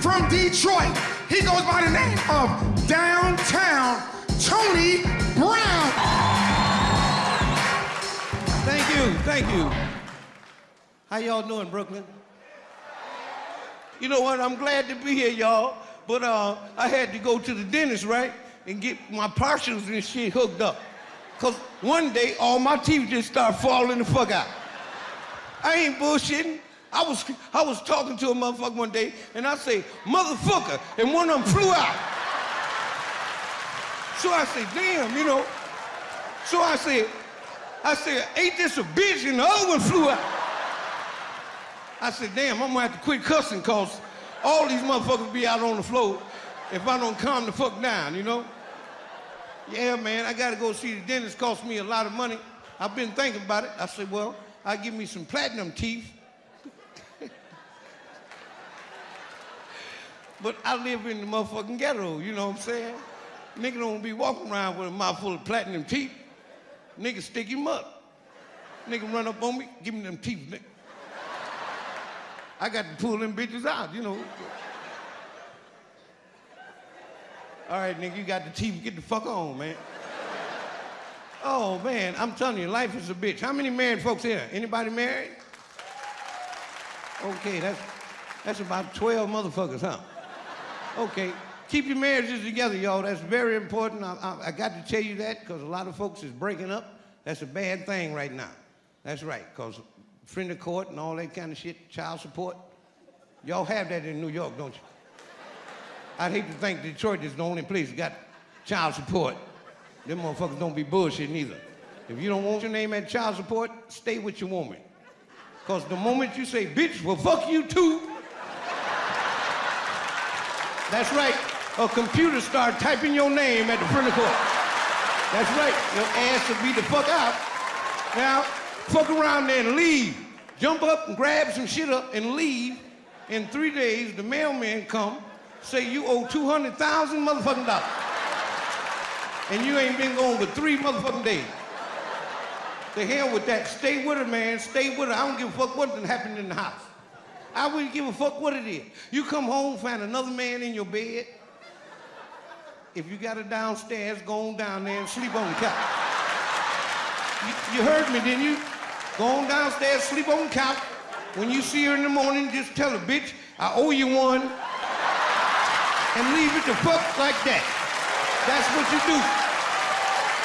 from Detroit. He goes by the name of Downtown Tony Brown. Thank you, thank you. How y'all doing, Brooklyn? You know what? I'm glad to be here, y'all. But uh, I had to go to the dentist, right, and get my partials and shit hooked up. Cause one day all my teeth just start falling the fuck out. I ain't bullshitting. I was I was talking to a motherfucker one day, and I say, motherfucker, and one of them flew out. So I say, damn, you know. So I said, I said, ain't this a bitch? And the other one flew out. I said, damn, I'm gonna have to quit cussing cause all these motherfuckers be out on the floor if I don't calm the fuck down, you know? Yeah, man, I gotta go see the dentist, cost me a lot of money. I've been thinking about it. I said, well, I'll give me some platinum teeth. But I live in the motherfucking ghetto, you know what I'm saying? Nigga don't be walking around with a mouth full of platinum teeth. Nigga stick him up. Nigga run up on me, give me them teeth, nigga. I got to pull them bitches out, you know. All right, nigga, you got the teeth, get the fuck on, man. Oh, man, I'm telling you, life is a bitch. How many married folks here? Anybody married? Okay, that's, that's about 12 motherfuckers, huh? Okay, keep your marriages together, y'all. That's very important. I, I, I got to tell you that because a lot of folks is breaking up. That's a bad thing right now. That's right, because friend of court and all that kind of shit, child support. Y'all have that in New York, don't you? I'd hate to think Detroit is the only place that got child support. Them motherfuckers don't be bullshitting either. If you don't want your name at child support, stay with your woman. Because the moment you say, bitch, well, fuck you too, that's right. A computer start typing your name at the front of court. That's right. Your ass will be the fuck out. Now, fuck around there and leave. Jump up and grab some shit up and leave. In three days, the mailman come, say you owe 200,000 motherfucking dollars. And you ain't been gone for three motherfucking days. The hell with that. Stay with her, man. Stay with her. I don't give a fuck what happened in the house. I wouldn't give a fuck what it is. You come home, find another man in your bed. If you got her downstairs, go on down there and sleep on the couch. You, you heard me, didn't you? Go on downstairs, sleep on the couch. When you see her in the morning, just tell her, bitch, I owe you one. And leave it the fuck like that. That's what you do.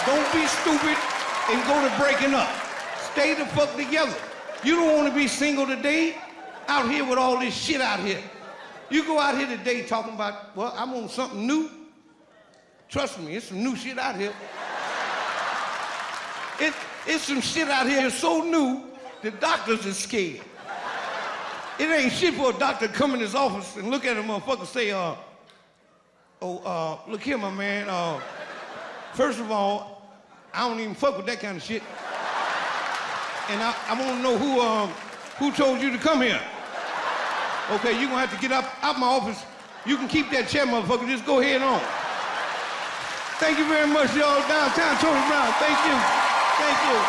Don't be stupid and go to breaking up. Stay the fuck together. You don't want to be single today out here with all this shit out here. You go out here today talking about, well, I'm on something new. Trust me, it's some new shit out here. It, it's some shit out here so new, the doctors are scared. It ain't shit for a doctor to come in his office and look at a motherfucker and say, uh, oh, uh, look here, my man, uh, first of all, I don't even fuck with that kind of shit. And I, I want to know who, um, who told you to come here. Okay, you're gonna have to get up out my office. You can keep that chair, motherfucker. Just go ahead on. Thank you very much, y'all. Downtown Tony Brown. Thank you. Thank you.